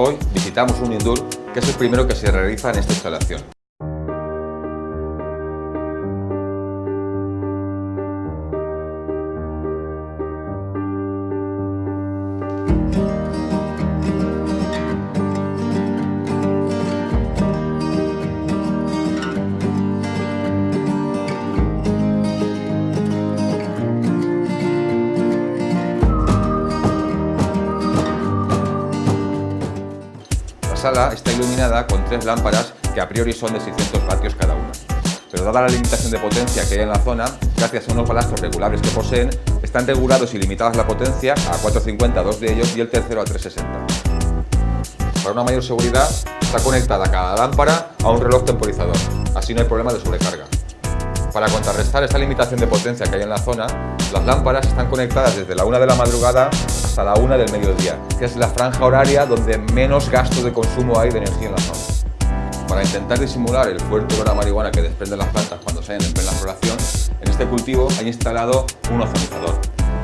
Hoy visitamos un indoor que es el primero que se realiza en esta instalación. Sala está iluminada con tres lámparas que a priori son de 600 vatios cada una. Pero dada la limitación de potencia que hay en la zona, gracias a unos balastros regulables que poseen, están regulados y limitadas la potencia a 450 dos de ellos y el tercero a 360. Para una mayor seguridad, está conectada cada lámpara a un reloj temporizador, así no hay problema de sobrecarga. Para contrarrestar esta limitación de potencia que hay en la zona, las lámparas están conectadas desde la 1 de la madrugada hasta la 1 del mediodía, que es la franja horaria donde menos gasto de consumo hay de energía en la zona. Para intentar disimular el fuerte olor a marihuana que desprenden las plantas cuando salen en plena floración, en este cultivo hay instalado un ozonizador.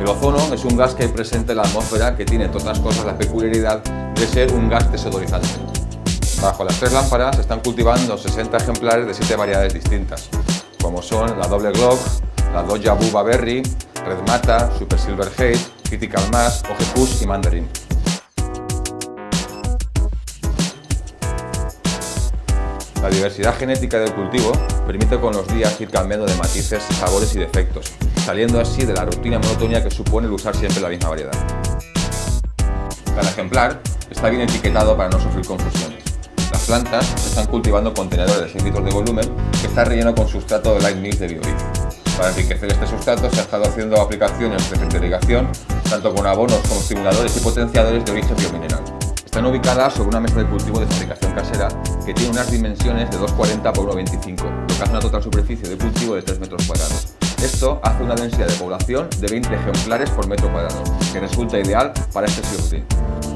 El ozono es un gas que hay presente en la atmósfera que tiene, entre otras cosas, la peculiaridad de ser un gas desodorizante. Bajo las tres lámparas están cultivando 60 ejemplares de 7 variedades distintas, como son la doble Glock, la Doja Buba Berry, Red Mata, Super Silver Hate, Critical Mass, Push y Mandarin. La diversidad genética del cultivo permite con los días ir cambiando de matices, sabores y defectos, saliendo así de la rutina monotonía que supone el usar siempre la misma variedad. Cada ejemplar está bien etiquetado para no sufrir confusiones. Plantas se están cultivando en contenedores de 6 litros de volumen que está relleno con sustrato de light mix de bioliz. Para enriquecer este sustrato se ha estado haciendo aplicaciones de irrigación tanto con abonos como estimuladores y potenciadores de origen biomineral. Están ubicadas sobre una mesa de cultivo de fabricación casera que tiene unas dimensiones de 2,40 por 1,25, lo que hace una total superficie de cultivo de 3 metros cuadrados. Esto hace una densidad de población de 20 ejemplares por metro cuadrado, que resulta ideal para este sirrutín.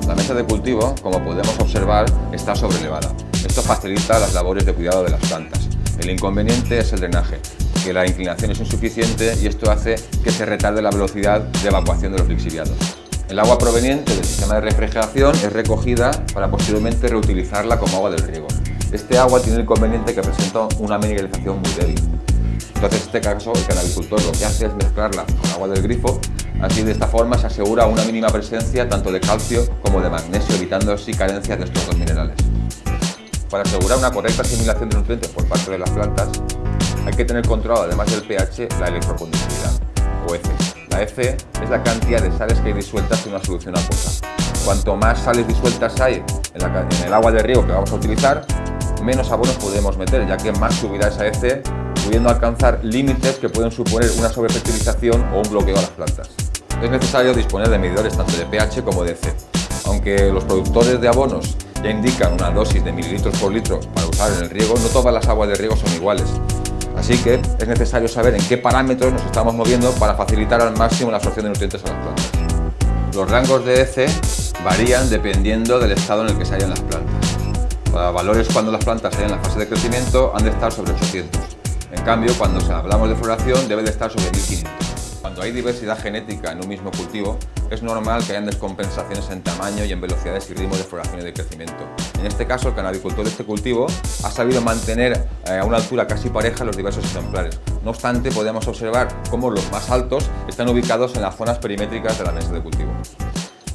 La mesa de cultivo, como podemos observar, está sobrelevada. Esto facilita las labores de cuidado de las plantas. El inconveniente es el drenaje, que la inclinación es insuficiente y esto hace que se retarde la velocidad de evacuación de los lixiviados. El agua proveniente del sistema de refrigeración es recogida para posteriormente reutilizarla como agua del riego. Este agua tiene el inconveniente que presenta una mineralización muy débil. Entonces, en este caso, el canabicultor lo que hace es mezclarla con agua del grifo, así de esta forma se asegura una mínima presencia tanto de calcio como de magnesio, evitando así carencias de estos dos minerales. Para asegurar una correcta asimilación de nutrientes por parte de las plantas, hay que tener controlado, además del pH, la electroconductividad, o F. La F es la cantidad de sales que hay disueltas en una solución acuosa. Cuanto más sales disueltas hay en, el agua de riego que vamos a utilizar, menos abonos podemos meter, ya que más subirá esa F, pudiendo alcanzar límites que pueden suponer una sobrefertilización o un bloqueo a las plantas. Es necesario disponer de medidores tanto de pH como de F. Aunque los productores de abonos ya indican una dosis de mililitros por litro para usar en el riego, no todas las aguas de riego son iguales Así que es necesario saber en qué parámetros nos estamos moviendo para facilitar al máximo la absorción de nutrientes a las plantas. Los rangos de EC varían dependiendo del estado en el que se hallan las plantas. Para valores cuando las plantas están en la fase de crecimiento han de estar sobre 800. En cambio, cuando hablamos de floración debe de estar sobre 1500. Cuando hay diversidad genética en un mismo cultivo, es normal que hayan descompensaciones en tamaño y en velocidades y ritmos de floración y de crecimiento. En este caso, el canabicultor de este cultivo ha sabido mantener eh, a una altura casi pareja los diversos ejemplares. No obstante, podemos observar cómo los más altos están ubicados en las zonas perimétricas de la mesa de cultivo.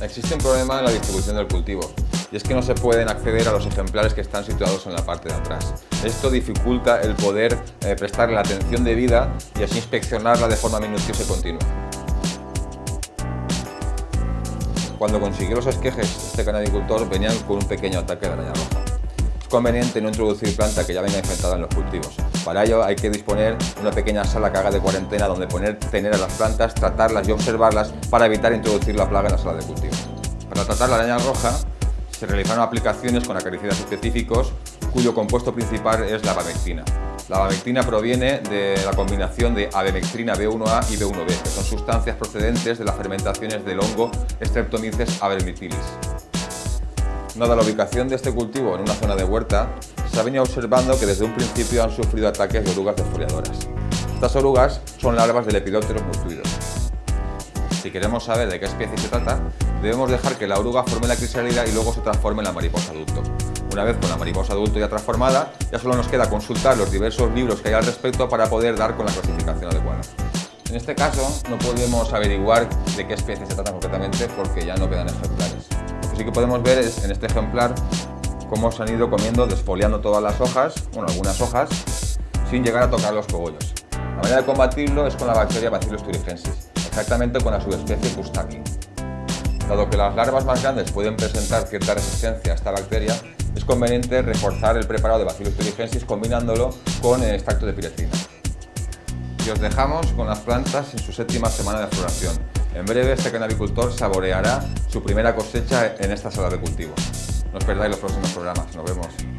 Existe un problema en la distribución del cultivo y es que no se pueden acceder a los ejemplares que están situados en la parte de atrás. Esto dificulta el poder eh, prestarle la atención debida y así inspeccionarla de forma minuciosa y continua. Cuando consiguió los esquejes, este canadicultor venían con un pequeño ataque de araña roja. Es conveniente no introducir planta que ya venga infectada en los cultivos. Para ello hay que disponer de una pequeña sala que haga de cuarentena donde poner, tener a las plantas, tratarlas y observarlas para evitar introducir la plaga en la sala de cultivo. Para tratar la araña roja se realizaron aplicaciones con acaricidas específicos cuyo compuesto principal es la abamectina. La abamectina proviene de la combinación de abemectrina B1A y B1B, que son sustancias procedentes de las fermentaciones del hongo Streptomyces avermitilis. Dada la ubicación de este cultivo en una zona de huerta, se ha venido observando que desde un principio han sufrido ataques de orugas desfoliadoras. Estas orugas son larvas de Lepidopteros nutridos. Si queremos saber de qué especie se trata, debemos dejar que la oruga forme la crisálida y luego se transforme en la mariposa adulto. Una vez con la mariposa adulto ya transformada, ya solo nos queda consultar los diversos libros que hay al respecto para poder dar con la clasificación adecuada. En este caso no podemos averiguar de qué especie se trata concretamente porque ya no quedan ejemplares. Lo que sí que podemos ver es en este ejemplar cómo se han ido comiendo, desfoliando todas las hojas, bueno, algunas hojas, sin llegar a tocar los cogollos. La manera de combatirlo es con la bacteria Bacillus thuringiensis, exactamente con la subespecie Pustaki. Dado que las larvas más grandes pueden presentar cierta resistencia a esta bacteria, es conveniente reforzar el preparado de Bacillus thuringiensis combinándolo con el extracto de piretrina y os dejamos con las plantas en su séptima semana de floración. En breve este canabicultor saboreará su primera cosecha en esta sala de cultivo. No os perdáis los próximos programas. Nos vemos.